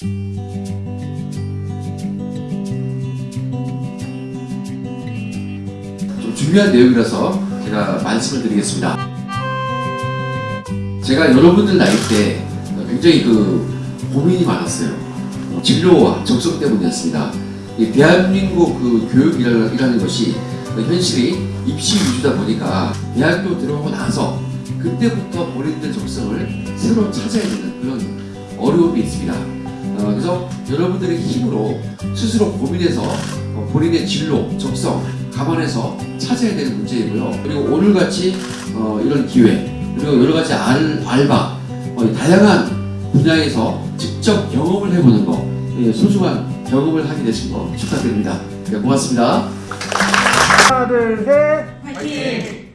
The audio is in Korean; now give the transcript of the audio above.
좀 중요한 내용이라서 제가 말씀을 드리겠습니다. 제가 여러분들 나이 때 굉장히 그 고민이 많았어요. 진로와 적성 때문이었습니다. 이 대한민국 그 교육이라는 것이 현실이 입시 위주다 보니까 대학교 들어가고 나서 그때부터 본인들 적성을 새로 찾아야 되는 그런 어려움이 있습니다. 어, 그래서 여러분들의 힘으로 스스로 고민해서 어, 본인의 진로, 적성 감안해서 찾아야 되는 문제이고요. 그리고 오늘같이 어, 이런 기회 그리고 여러 가지 알, 알바 어, 다양한 분야에서 직접 경험을 해보는 거 예, 소중한 경험을 하게 되신 거 축하드립니다. 네, 고맙습니다. 하나 둘 셋. 화이팅!